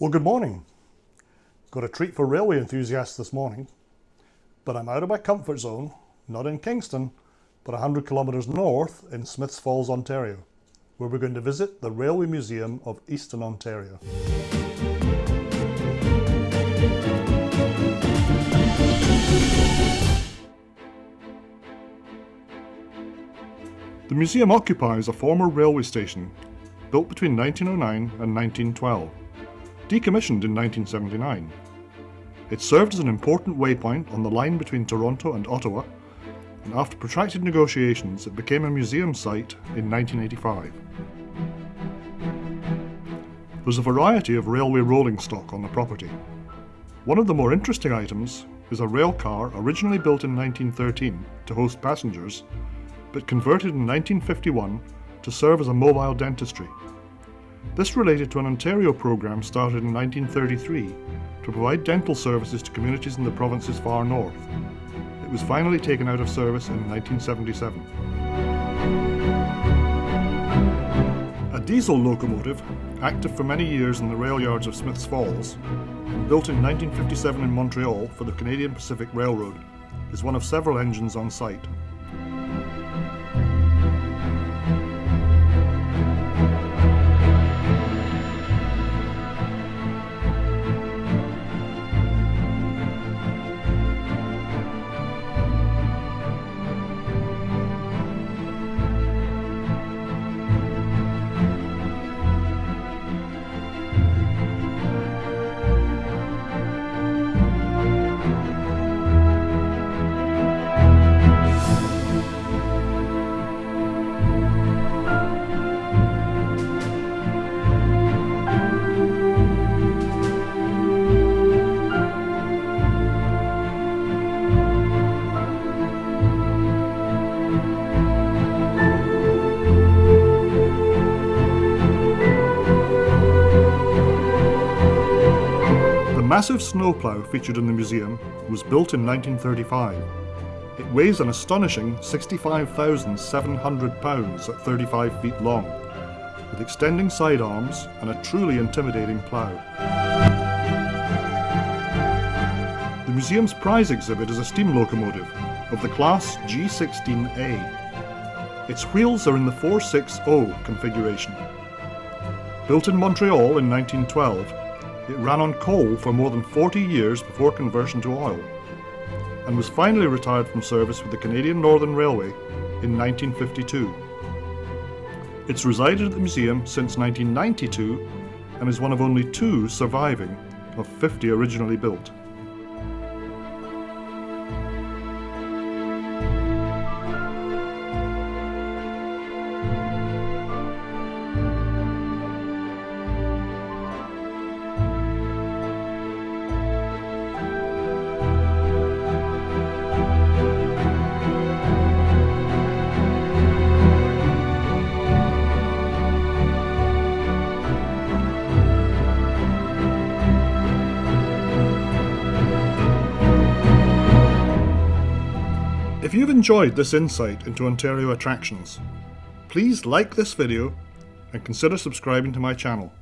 Well, good morning. Got a treat for railway enthusiasts this morning, but I'm out of my comfort zone, not in Kingston, but 100 kilometres north in Smiths Falls, Ontario, where we're going to visit the Railway Museum of Eastern Ontario. The museum occupies a former railway station built between 1909 and 1912, decommissioned in 1979. It served as an important waypoint on the line between Toronto and Ottawa, and after protracted negotiations it became a museum site in 1985. There's a variety of railway rolling stock on the property. One of the more interesting items is a rail car originally built in 1913 to host passengers but converted in 1951 to serve as a mobile dentistry. This related to an Ontario program started in 1933 to provide dental services to communities in the province's far north. It was finally taken out of service in 1977. A diesel locomotive, active for many years in the rail yards of Smiths Falls, built in 1957 in Montreal for the Canadian Pacific Railroad, is one of several engines on site. Massive snowplow featured in the museum was built in 1935. It weighs an astonishing 65,700 pounds at 35 feet long, with extending side arms and a truly intimidating plough. The museum's prize exhibit is a steam locomotive of the class G16A. Its wheels are in the 460 configuration. Built in Montreal in 1912, it ran on coal for more than 40 years before conversion to oil, and was finally retired from service with the Canadian Northern Railway in 1952. It's resided at the museum since 1992 and is one of only two surviving of 50 originally built. If you've enjoyed this insight into Ontario attractions, please like this video and consider subscribing to my channel.